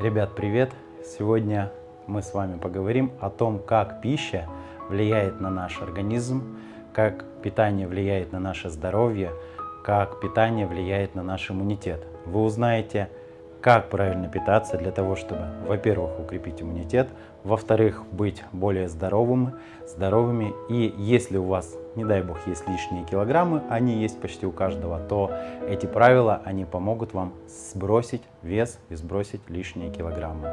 Ребят, привет! Сегодня мы с вами поговорим о том, как пища влияет на наш организм, как питание влияет на наше здоровье, как питание влияет на наш иммунитет. Вы узнаете, как правильно питаться для того, чтобы, во-первых, укрепить иммунитет, во-вторых, быть более здоровыми, здоровыми. И если у вас, не дай бог, есть лишние килограммы, они есть почти у каждого, то эти правила, они помогут вам сбросить вес и сбросить лишние килограммы.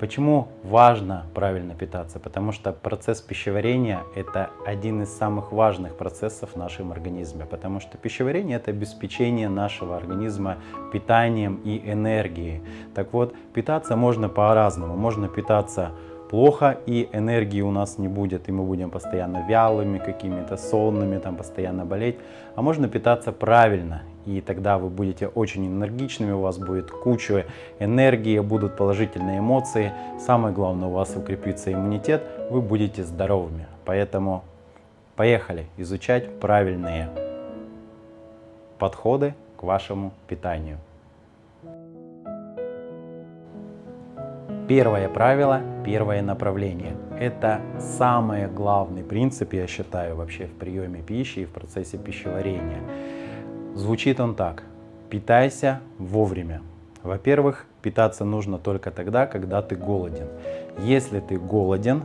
Почему важно правильно питаться? Потому что процесс пищеварения – это один из самых важных процессов в нашем организме. Потому что пищеварение – это обеспечение нашего организма питанием и энергией. Так вот, питаться можно по-разному. Можно питаться плохо, и энергии у нас не будет, и мы будем постоянно вялыми, какими-то сонными, там постоянно болеть. А можно питаться правильно, и тогда вы будете очень энергичными, у вас будет куча энергии, будут положительные эмоции. Самое главное, у вас укрепится иммунитет, вы будете здоровыми. Поэтому поехали изучать правильные подходы к вашему питанию. Первое правило, первое направление. Это самый главный принцип, я считаю, вообще в приеме пищи и в процессе пищеварения. Звучит он так. Питайся вовремя. Во-первых, питаться нужно только тогда, когда ты голоден. Если ты голоден,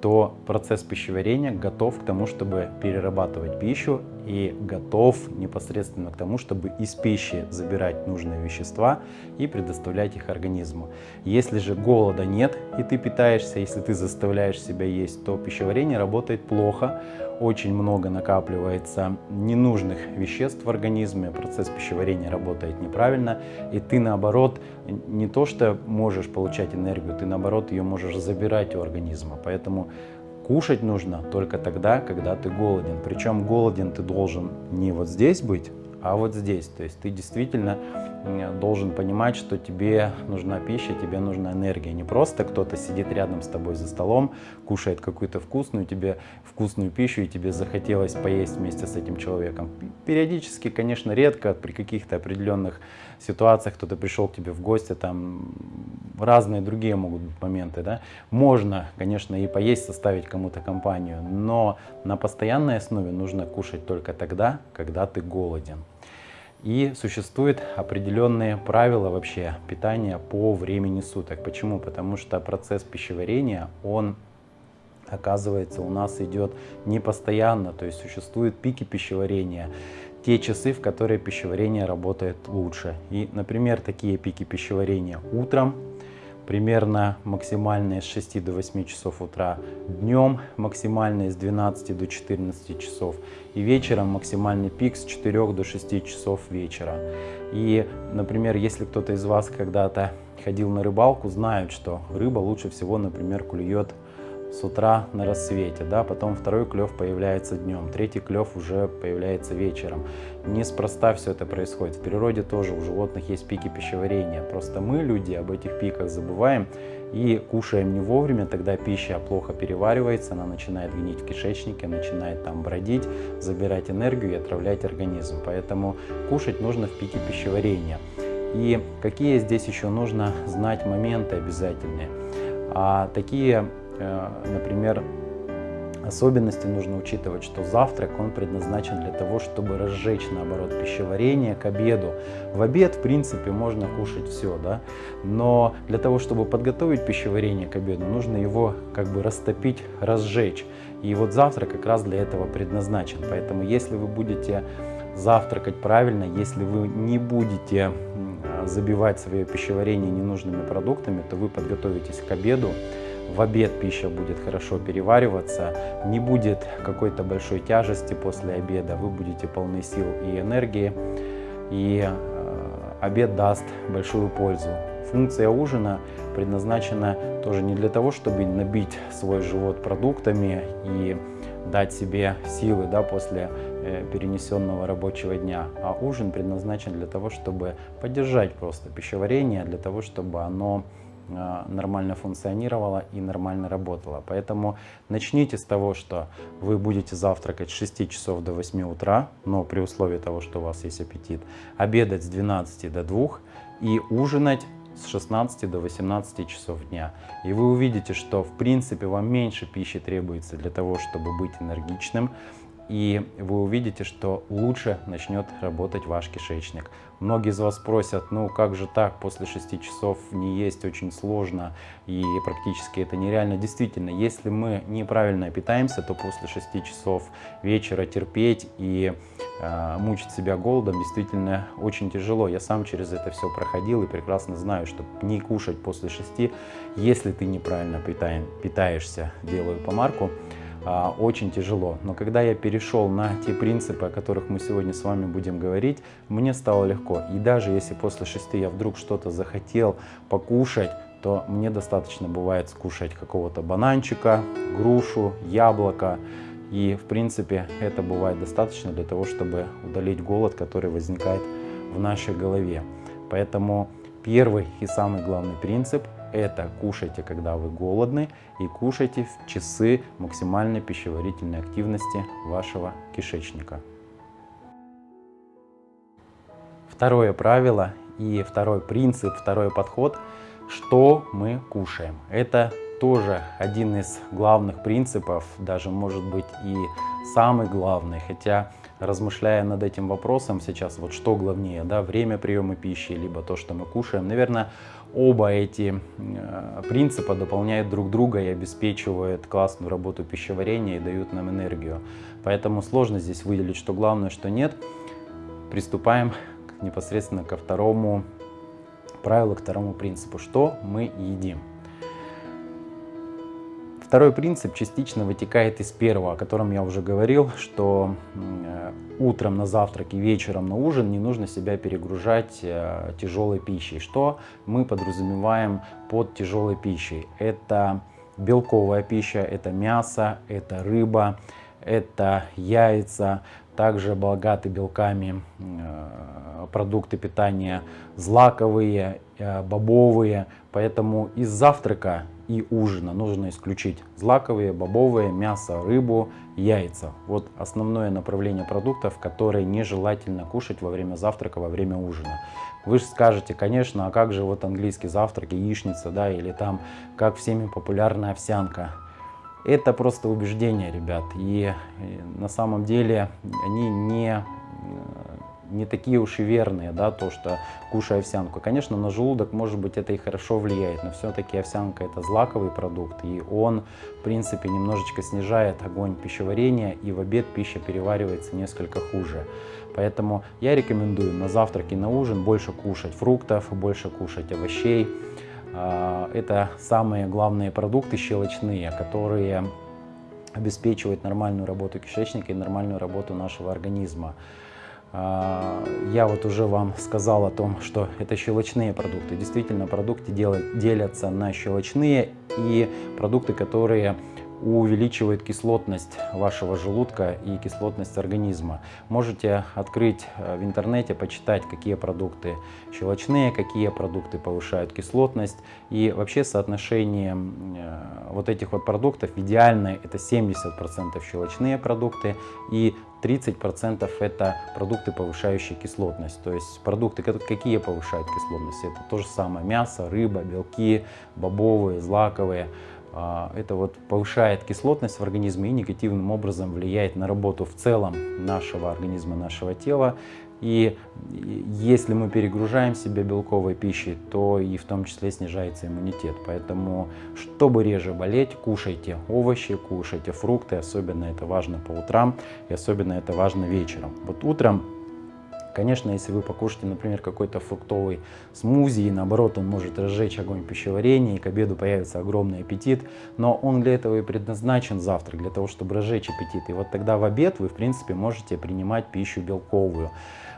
то процесс пищеварения готов к тому, чтобы перерабатывать пищу и готов непосредственно к тому, чтобы из пищи забирать нужные вещества и предоставлять их организму. Если же голода нет и ты питаешься, если ты заставляешь себя есть, то пищеварение работает плохо, очень много накапливается ненужных веществ в организме, процесс пищеварения работает неправильно, и ты наоборот не то что можешь получать энергию, ты наоборот ее можешь забирать у организма. Поэтому кушать нужно только тогда, когда ты голоден. Причем голоден ты должен не вот здесь быть, а вот здесь. То есть ты действительно должен понимать, что тебе нужна пища, тебе нужна энергия. Не просто кто-то сидит рядом с тобой за столом, кушает какую-то вкусную тебе вкусную пищу, и тебе захотелось поесть вместе с этим человеком. Периодически, конечно, редко, при каких-то определенных ситуациях кто-то пришел к тебе в гости, там разные другие могут быть моменты. Да? Можно, конечно, и поесть, составить кому-то компанию, но на постоянной основе нужно кушать только тогда, когда ты голоден. И существуют определенные правила вообще питания по времени суток. Почему? Потому что процесс пищеварения, он оказывается у нас идет не постоянно, то есть существуют пики пищеварения, те часы, в которые пищеварение работает лучше. И, например, такие пики пищеварения утром, примерно максимальные с 6 до 8 часов утра, днем максимальные с 12 до 14 часов и вечером максимальный пик с 4 до 6 часов вечера. И, например, если кто-то из вас когда-то ходил на рыбалку, знают, что рыба лучше всего, например, клюет с утра на рассвете, да, потом второй клев появляется днем, третий клев уже появляется вечером. Неспроста все это происходит. В природе тоже у животных есть пики пищеварения. Просто мы, люди, об этих пиках забываем и кушаем не вовремя, тогда пища плохо переваривается, она начинает гнить в кишечнике, начинает там бродить, забирать энергию и отравлять организм. Поэтому кушать нужно в пике пищеварения. И какие здесь еще нужно знать моменты обязательные? А такие например, особенности нужно учитывать, что завтрак он предназначен для того, чтобы разжечь, наоборот, пищеварение к обеду. В обед, в принципе, можно кушать все, да, но для того, чтобы подготовить пищеварение к обеду, нужно его как бы растопить, разжечь. И вот завтрак как раз для этого предназначен. Поэтому если вы будете завтракать правильно, если вы не будете забивать свое пищеварение ненужными продуктами, то вы подготовитесь к обеду, в обед пища будет хорошо перевариваться, не будет какой-то большой тяжести после обеда, вы будете полны сил и энергии, и э, обед даст большую пользу. Функция ужина предназначена тоже не для того, чтобы набить свой живот продуктами и дать себе силы да, после э, перенесенного рабочего дня, а ужин предназначен для того, чтобы поддержать просто пищеварение, для того, чтобы оно нормально функционировала и нормально работала. Поэтому начните с того, что вы будете завтракать с 6 часов до 8 утра, но при условии того, что у вас есть аппетит, обедать с 12 до 2 и ужинать с 16 до 18 часов дня. И вы увидите, что в принципе вам меньше пищи требуется для того, чтобы быть энергичным, и вы увидите, что лучше начнет работать ваш кишечник. Многие из вас просят, ну как же так, после 6 часов не есть очень сложно и практически это нереально. Действительно, если мы неправильно питаемся, то после 6 часов вечера терпеть и э, мучить себя голодом действительно очень тяжело. Я сам через это все проходил и прекрасно знаю, что не кушать после 6, если ты неправильно питаем, питаешься, делаю помарку, а, очень тяжело. Но когда я перешел на те принципы, о которых мы сегодня с вами будем говорить, мне стало легко. И даже если после шести я вдруг что-то захотел покушать, то мне достаточно бывает скушать какого-то бананчика, грушу, яблоко. И в принципе это бывает достаточно для того, чтобы удалить голод, который возникает в нашей голове. Поэтому первый и самый главный принцип это кушайте, когда вы голодны, и кушайте в часы максимальной пищеварительной активности вашего кишечника. Второе правило и второй принцип, второй подход, что мы кушаем. Это тоже один из главных принципов, даже может быть и самый главный, хотя размышляя над этим вопросом сейчас, вот что главнее, да, время приема пищи, либо то, что мы кушаем, наверное, оба эти э, принципа дополняют друг друга и обеспечивают классную работу пищеварения и дают нам энергию. Поэтому сложно здесь выделить, что главное, что нет. Приступаем непосредственно ко второму правилу, к второму принципу, что мы едим. Второй принцип частично вытекает из первого, о котором я уже говорил, что э, утром на завтрак и вечером на ужин не нужно себя перегружать э, тяжелой пищей. Что мы подразумеваем под тяжелой пищей? Это белковая пища, это мясо, это рыба, это яйца, также богаты белками э, продукты питания злаковые, бобовые. Поэтому из завтрака и ужина нужно исключить злаковые, бобовые, мясо, рыбу, яйца. Вот основное направление продуктов, которые нежелательно кушать во время завтрака, во время ужина. Вы же скажете, конечно, а как же вот английский завтрак, яичница, да, или там, как всеми популярная овсянка. Это просто убеждение, ребят, и на самом деле они не не такие уж и верные, да, то, что кушая овсянку. Конечно, на желудок, может быть, это и хорошо влияет, но все-таки овсянка это злаковый продукт, и он, в принципе, немножечко снижает огонь пищеварения, и в обед пища переваривается несколько хуже. Поэтому я рекомендую на завтрак и на ужин больше кушать фруктов, больше кушать овощей. А, это самые главные продукты щелочные, которые обеспечивают нормальную работу кишечника и нормальную работу нашего организма. А, я вот уже вам сказал о том, что это щелочные продукты. Действительно, продукты делятся на щелочные и продукты, которые увеличивает кислотность вашего желудка и кислотность организма. Можете открыть э, в интернете, почитать, какие продукты щелочные, какие продукты повышают кислотность. И вообще соотношение э, вот этих вот продуктов идеальное это 70% щелочные продукты и 30% это продукты, повышающие кислотность. То есть продукты, какие повышают кислотность? Это то же самое мясо, рыба, белки, бобовые, злаковые. А, это вот повышает кислотность в организме и негативным образом влияет на работу в целом нашего организма, нашего тела. И если мы перегружаем себя белковой пищей, то и в том числе снижается иммунитет. Поэтому, чтобы реже болеть, кушайте овощи, кушайте фрукты. Особенно это важно по утрам и особенно это важно вечером. Вот утром Конечно, если вы покушаете, например, какой-то фруктовый смузи, и наоборот, он может разжечь огонь пищеварения, и к обеду появится огромный аппетит, но он для этого и предназначен завтрак, для того, чтобы разжечь аппетит. И вот тогда в обед вы, в принципе, можете принимать пищу белковую.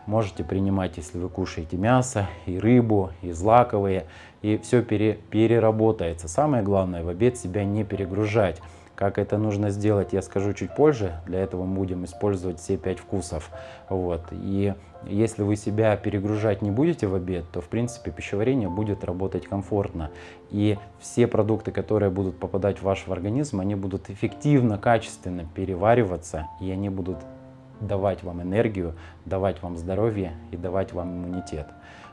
Можете принимать, если вы кушаете мясо, и рыбу, и злаковые, и все пере, переработается. Самое главное, в обед себя не перегружать. Как это нужно сделать, я скажу чуть позже. Для этого мы будем использовать все пять вкусов. Вот. И если вы себя перегружать не будете в обед, то в принципе пищеварение будет работать комфортно. И все продукты, которые будут попадать в ваш организм, они будут эффективно, качественно перевариваться, и они будут давать вам энергию, давать вам здоровье и давать вам иммунитет.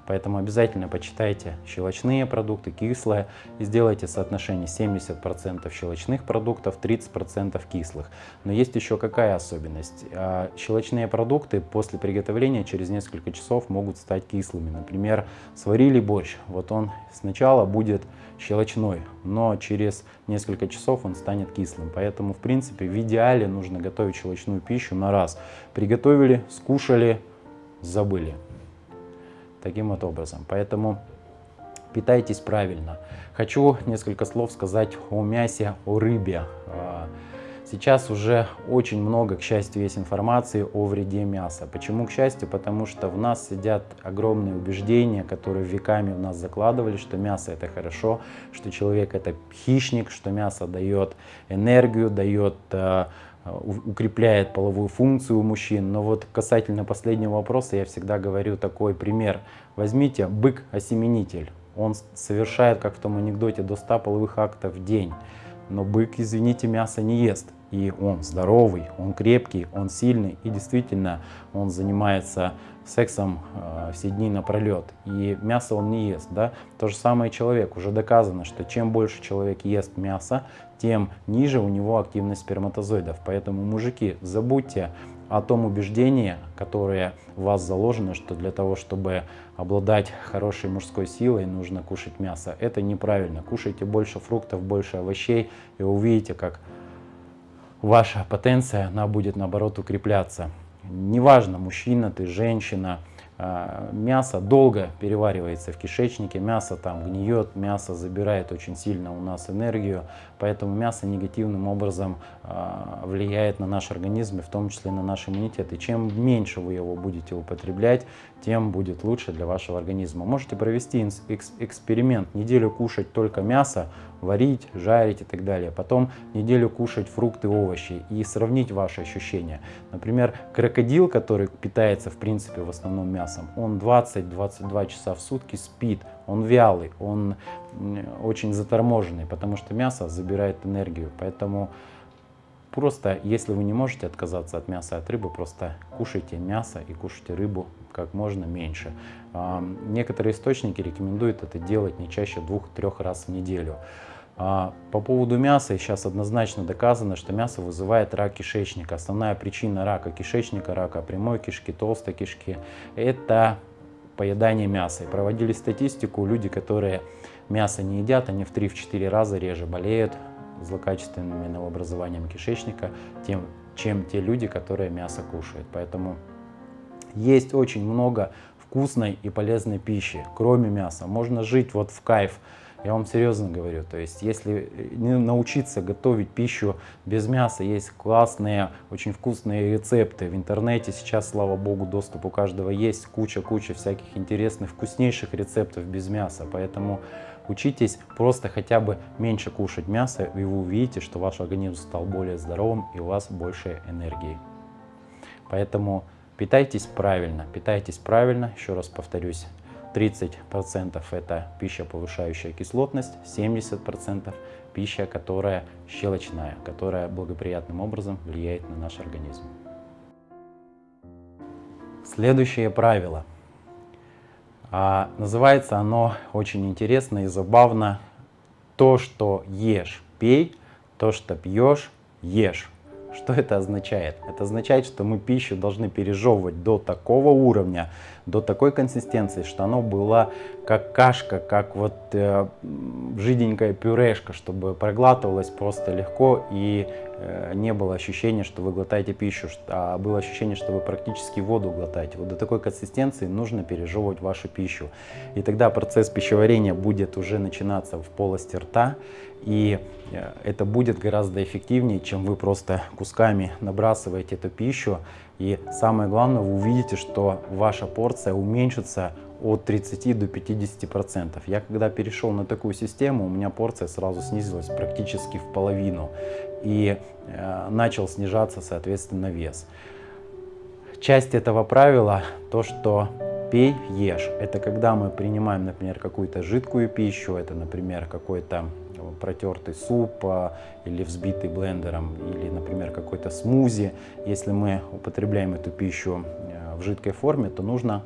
Поэтому обязательно почитайте щелочные продукты, кислые, и сделайте соотношение 70% щелочных продуктов, 30% кислых. Но есть еще какая особенность? А, щелочные продукты после приготовления через несколько часов могут стать кислыми. Например, сварили борщ, вот он сначала будет щелочной, но через несколько часов он станет кислым. Поэтому, в принципе, в идеале нужно готовить щелочную пищу на раз. Приготовили, скушали, забыли. Таким вот образом. Поэтому питайтесь правильно. Хочу несколько слов сказать о мясе, о рыбе. А, Сейчас уже очень много, к счастью, есть информации о вреде мяса. Почему к счастью? Потому что в нас сидят огромные убеждения, которые веками в нас закладывали, что мясо это хорошо, что человек это хищник, что мясо дает энергию, дает э, укрепляет половую функцию у мужчин. Но вот касательно последнего вопроса я всегда говорю такой пример. Возьмите бык-осеменитель. Он совершает, как в том анекдоте, до 100 половых актов в день. Но бык, извините, мясо не ест и он здоровый, он крепкий, он сильный, и действительно он занимается сексом э, все дни напролет, и мясо он не ест. Да? То же самое человек. Уже доказано, что чем больше человек ест мяса, тем ниже у него активность сперматозоидов. Поэтому, мужики, забудьте о том убеждении, которое в вас заложено, что для того, чтобы обладать хорошей мужской силой, нужно кушать мясо. Это неправильно. Кушайте больше фруктов, больше овощей, и увидите, как ваша потенция, она будет наоборот укрепляться. Неважно, мужчина ты, женщина, а, мясо долго переваривается в кишечнике, мясо там гниет, мясо забирает очень сильно у нас энергию, поэтому мясо негативным образом а, влияет на наш организм и в том числе на наш иммунитет. И чем меньше вы его будете употреблять, тем будет лучше для вашего организма. Можете провести эксперимент, неделю кушать только мясо, варить, жарить и так далее. Потом неделю кушать фрукты, овощи и сравнить ваши ощущения. Например, крокодил, который питается в принципе в основном мясом, он 20-22 часа в сутки спит, он вялый, он очень заторможенный, потому что мясо забирает энергию. Поэтому Просто, если вы не можете отказаться от мяса, от рыбы, просто кушайте мясо и кушайте рыбу как можно меньше. Некоторые источники рекомендуют это делать не чаще двух-трех раз в неделю. А, по поводу мяса сейчас однозначно доказано, что мясо вызывает рак кишечника. Основная причина рака кишечника, рака прямой кишки, толстой кишки – это поедание мяса. И проводили статистику, люди, которые мясо не едят, они в 3-4 раза реже болеют злокачественными новообразованиями кишечника, тем, чем те люди, которые мясо кушают. Поэтому есть очень много вкусной и полезной пищи, кроме мяса. Можно жить вот в кайф. Я вам серьезно говорю, то есть если не научиться готовить пищу без мяса, есть классные, очень вкусные рецепты. В интернете сейчас, слава богу, доступ у каждого есть, куча-куча всяких интересных, вкуснейших рецептов без мяса. Поэтому Учитесь просто хотя бы меньше кушать мясо, и вы увидите, что ваш организм стал более здоровым и у вас больше энергии. Поэтому питайтесь правильно, питайтесь правильно, еще раз повторюсь, 30% это пища, повышающая кислотность, 70% пища, которая щелочная, которая благоприятным образом влияет на наш организм. Следующее правило – а, называется оно очень интересно и забавно. То, что ешь, пей, то, что пьешь, ешь. Что это означает? Это означает, что мы пищу должны пережевывать до такого уровня, до такой консистенции, что оно было как кашка, как вот э, жиденькая пюрешка, чтобы проглатывалось просто легко и не было ощущения, что вы глотаете пищу, а было ощущение, что вы практически воду глотаете. Вот до такой консистенции нужно пережевывать вашу пищу. И тогда процесс пищеварения будет уже начинаться в полости рта, и э, это будет гораздо эффективнее, чем вы просто кусками набрасываете эту пищу. И самое главное, вы увидите, что ваша порция уменьшится от 30 до 50 процентов. Я когда перешел на такую систему, у меня порция сразу снизилась практически в половину и э, начал снижаться, соответственно, вес. Часть этого правила то, что пей, ешь. Это когда мы принимаем, например, какую-то жидкую пищу, это, например, какой-то протертый суп а, или взбитый блендером, или, например, какой-то смузи. Если мы употребляем эту пищу э, в жидкой форме, то нужно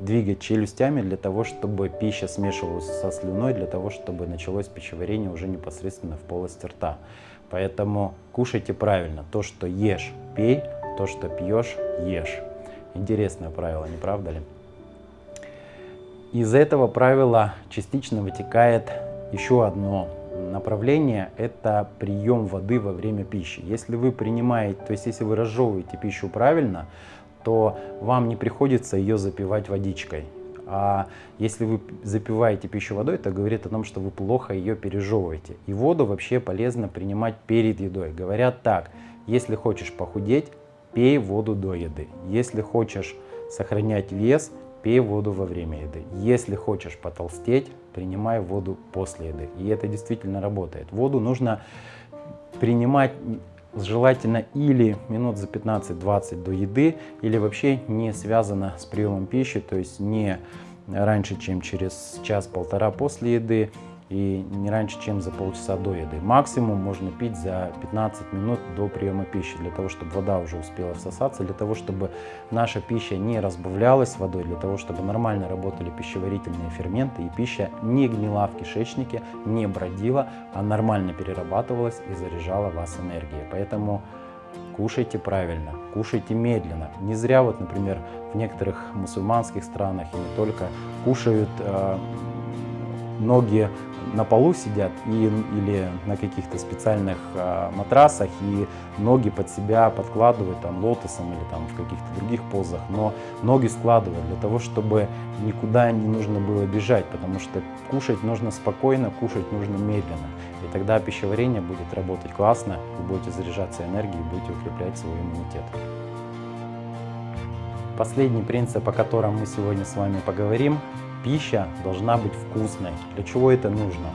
двигать челюстями для того, чтобы пища смешивалась со слюной, для того, чтобы началось пищеварение уже непосредственно в полости рта. Поэтому кушайте правильно. То, что ешь, пей, то, что пьешь, ешь. Интересное правило, не правда ли? Из этого правила частично вытекает еще одно направление – это прием воды во время пищи. Если вы принимаете, то есть если вы разжевываете пищу правильно, то вам не приходится ее запивать водичкой. А если вы запиваете пищу водой, это говорит о том, что вы плохо ее пережевываете. И воду вообще полезно принимать перед едой. Говорят так, если хочешь похудеть, пей воду до еды. Если хочешь сохранять вес, пей воду во время еды. Если хочешь потолстеть, принимай воду после еды. И это действительно работает. Воду нужно принимать желательно или минут за 15-20 до еды, или вообще не связано с приемом пищи, то есть не раньше, чем через час-полтора после еды, и не раньше, чем за полчаса до еды. Максимум можно пить за 15 минут до приема пищи, для того, чтобы вода уже успела всосаться, для того, чтобы наша пища не разбавлялась водой, для того, чтобы нормально работали пищеварительные ферменты, и пища не гнила в кишечнике, не бродила, а нормально перерабатывалась и заряжала вас энергией. Поэтому кушайте правильно, кушайте медленно. Не зря вот, например, в некоторых мусульманских странах и не только кушают э, ноги на полу сидят и, или на каких-то специальных а, матрасах и ноги под себя подкладывают там лотосом или там в каких-то других позах, но ноги складывают для того, чтобы никуда не нужно было бежать, потому что кушать нужно спокойно, кушать нужно медленно. И тогда пищеварение будет работать классно, вы будете заряжаться энергией, будете укреплять свой иммунитет. Последний принцип, о котором мы сегодня с вами поговорим, пища должна быть вкусной. Для чего это нужно?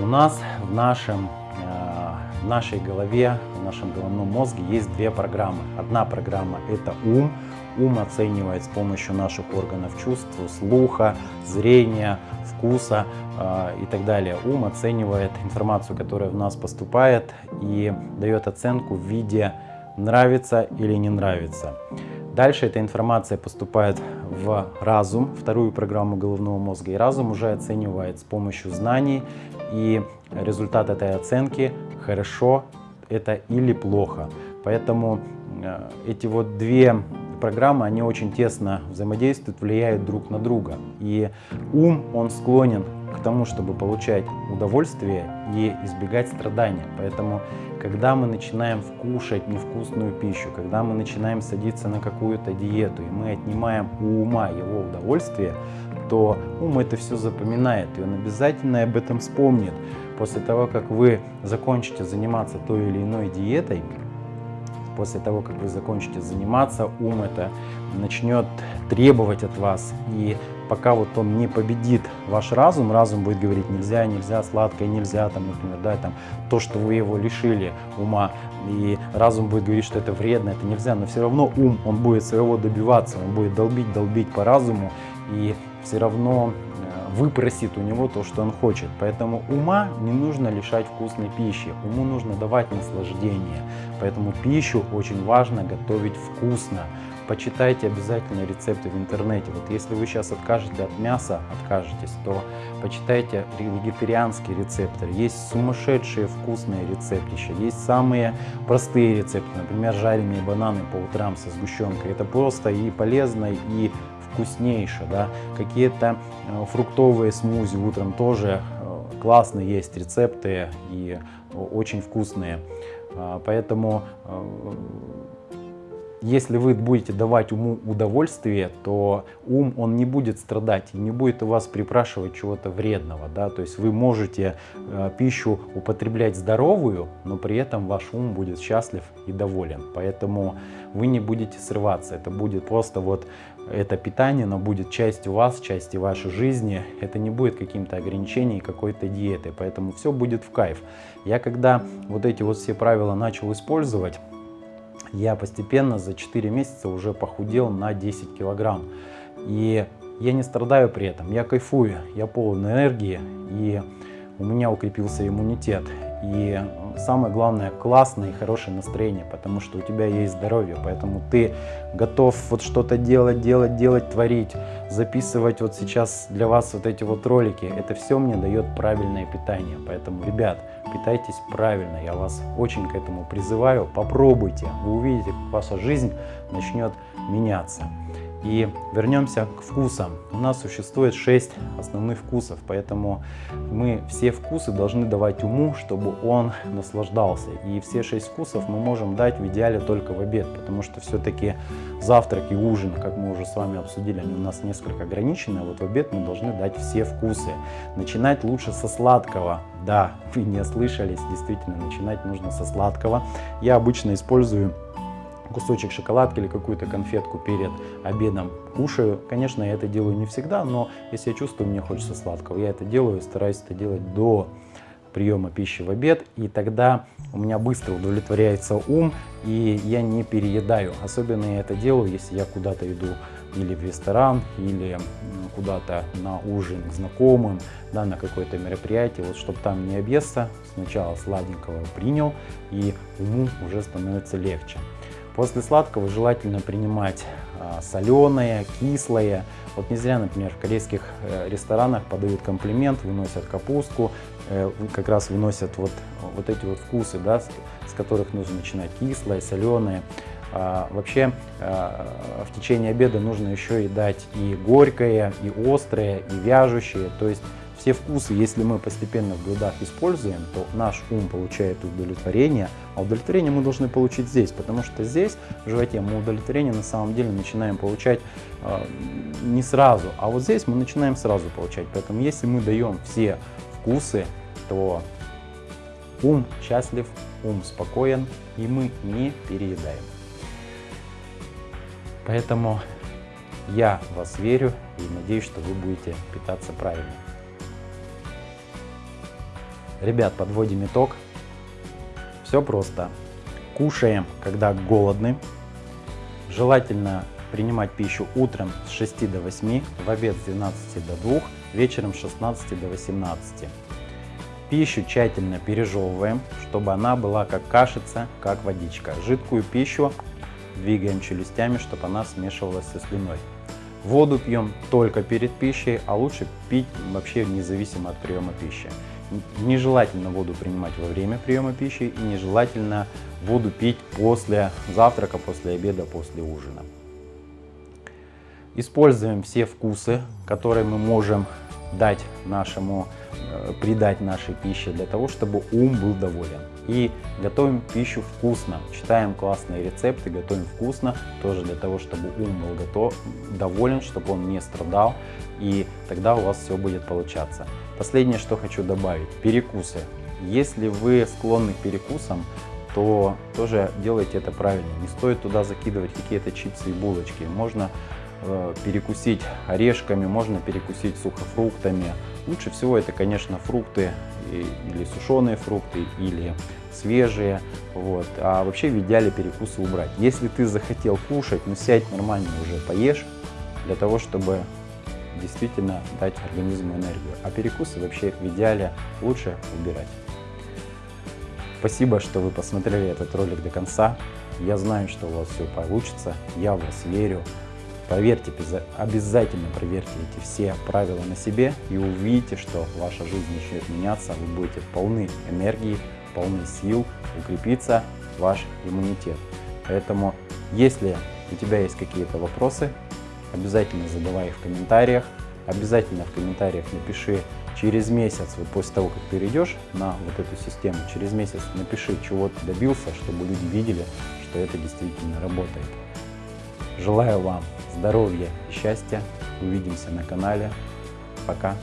У нас в, нашем, э, в нашей голове, в нашем головном мозге есть две программы. Одна программа – это ум. Ум оценивает с помощью наших органов чувств, слуха, зрения, вкуса э, и так далее. Ум оценивает информацию, которая в нас поступает и дает оценку в виде нравится или не нравится. Дальше эта информация поступает в разум, вторую программу головного мозга, и разум уже оценивает с помощью знаний, и результат этой оценки хорошо это или плохо. Поэтому э, эти вот две программы, они очень тесно взаимодействуют, влияют друг на друга. И ум, он склонен к тому, чтобы получать удовольствие и избегать страдания. Поэтому, когда мы начинаем вкушать невкусную пищу, когда мы начинаем садиться на какую-то диету, и мы отнимаем у ума его удовольствие, то ум это все запоминает, и он обязательно об этом вспомнит. После того, как вы закончите заниматься той или иной диетой, после того, как вы закончите заниматься, ум это начнет требовать от вас. И пока вот он не победит ваш разум, разум будет говорить нельзя, нельзя, сладкое нельзя, там, например, да, там, то, что вы его лишили ума, и разум будет говорить, что это вредно, это нельзя, но все равно ум, он будет своего добиваться, он будет долбить, долбить по разуму, и все равно э, выпросит у него то, что он хочет. Поэтому ума не нужно лишать вкусной пищи, уму нужно давать наслаждение. Поэтому пищу очень важно готовить вкусно. Почитайте обязательно рецепты в интернете. Вот если вы сейчас откажете от мяса, откажетесь, то почитайте вегетарианские рецепты. Есть сумасшедшие вкусные рецептища, есть самые простые рецепты, например, жареные бананы по утрам со сгущенкой. Это просто и полезно, и вкуснейше. Да? Какие-то э, фруктовые смузи утром тоже э, классные есть рецепты и очень вкусные. А, поэтому э, если вы будете давать уму удовольствие, то ум, он не будет страдать и не будет у вас припрашивать чего-то вредного. Да? То есть вы можете э, пищу употреблять здоровую, но при этом ваш ум будет счастлив и доволен. Поэтому вы не будете срываться. Это будет просто вот это питание, но будет частью вас, частью вашей жизни. Это не будет каким-то ограничением, какой-то диетой. Поэтому все будет в кайф. Я когда вот эти вот все правила начал использовать, я постепенно за 4 месяца уже похудел на 10 килограмм. И я не страдаю при этом, я кайфую, я полон энергии, и у меня укрепился иммунитет. и самое главное, классное и хорошее настроение, потому что у тебя есть здоровье, поэтому ты готов вот что-то делать, делать, делать, творить, записывать вот сейчас для вас вот эти вот ролики. Это все мне дает правильное питание, поэтому, ребят, питайтесь правильно, я вас очень к этому призываю, попробуйте, вы увидите, как ваша жизнь начнет меняться. И вернемся к вкусам. У нас существует 6 основных вкусов, поэтому мы все вкусы должны давать уму, чтобы он наслаждался. И все 6 вкусов мы можем дать в идеале только в обед, потому что все-таки завтрак и ужин, как мы уже с вами обсудили, они у нас несколько ограничены, а вот в обед мы должны дать все вкусы. Начинать лучше со сладкого. Да, вы не ослышались, действительно, начинать нужно со сладкого. Я обычно использую кусочек шоколадки или какую-то конфетку перед обедом кушаю. Конечно, я это делаю не всегда, но если я чувствую, мне хочется сладкого, я это делаю и стараюсь это делать до приема пищи в обед, и тогда у меня быстро удовлетворяется ум, и я не переедаю. Особенно я это делаю, если я куда-то иду или в ресторан, или куда-то на ужин к знакомым, да, на какое-то мероприятие, вот чтобы там не объесться, сначала сладенького принял, и уму уже становится легче. После сладкого желательно принимать а, соленое, кислое. Вот не зря, например, в корейских э, ресторанах подают комплимент, выносят капустку, э, как раз выносят вот, вот эти вот вкусы, да, с, которых нужно начинать кислое, соленое. А, вообще а, в течение обеда нужно еще и дать и горькое, и острое, и вяжущее. То есть все вкусы, если мы постепенно в блюдах используем, то наш ум получает удовлетворение, а удовлетворение мы должны получить здесь, потому что здесь, в животе, мы удовлетворение на самом деле начинаем получать э, не сразу, а вот здесь мы начинаем сразу получать. Поэтому если мы даем все вкусы, то ум счастлив, ум спокоен, и мы не переедаем. Поэтому я вас верю и надеюсь, что вы будете питаться правильно. Ребят, подводим итог. Все просто. Кушаем, когда голодны. Желательно принимать пищу утром с 6 до 8, в обед с 12 до 2, вечером с 16 до 18. Пищу тщательно пережевываем, чтобы она была как кашица, как водичка. Жидкую пищу двигаем челюстями, чтобы она смешивалась со слюной. Воду пьем только перед пищей, а лучше пить вообще независимо от приема пищи. Нежелательно воду принимать во время приема пищи и нежелательно воду пить после завтрака, после обеда, после ужина. Используем все вкусы, которые мы можем дать нашему, э, придать нашей пище для того, чтобы ум был доволен. И готовим пищу вкусно, читаем классные рецепты, готовим вкусно, тоже для того, чтобы ум был готов, доволен, чтобы он не страдал, и тогда у вас все будет получаться. Последнее, что хочу добавить, перекусы. Если вы склонны к перекусам, то тоже делайте это правильно. Не стоит туда закидывать какие-то чипсы и булочки. Можно э, перекусить орешками, можно перекусить сухофруктами. Лучше всего это, конечно, фрукты или сушеные фрукты, или свежие. Вот. А вообще в идеале перекусы убрать. Если ты захотел кушать, ну сядь нормально уже поешь, для того, чтобы действительно дать организму энергию. А перекусы вообще в идеале лучше убирать. Спасибо, что вы посмотрели этот ролик до конца. Я знаю, что у вас все получится. Я в вас верю. Проверьте, обязательно проверьте эти все правила на себе и увидите, что ваша жизнь начнет меняться, вы будете полны энергии, полны сил, укрепится ваш иммунитет. Поэтому, если у тебя есть какие-то вопросы, обязательно задавай их в комментариях. Обязательно в комментариях напиши через месяц, вот после того, как перейдешь на вот эту систему, через месяц напиши, чего ты добился, чтобы люди видели, что это действительно работает. Желаю вам здоровья и счастья. Увидимся на канале. Пока.